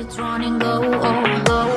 it's running low, low, low.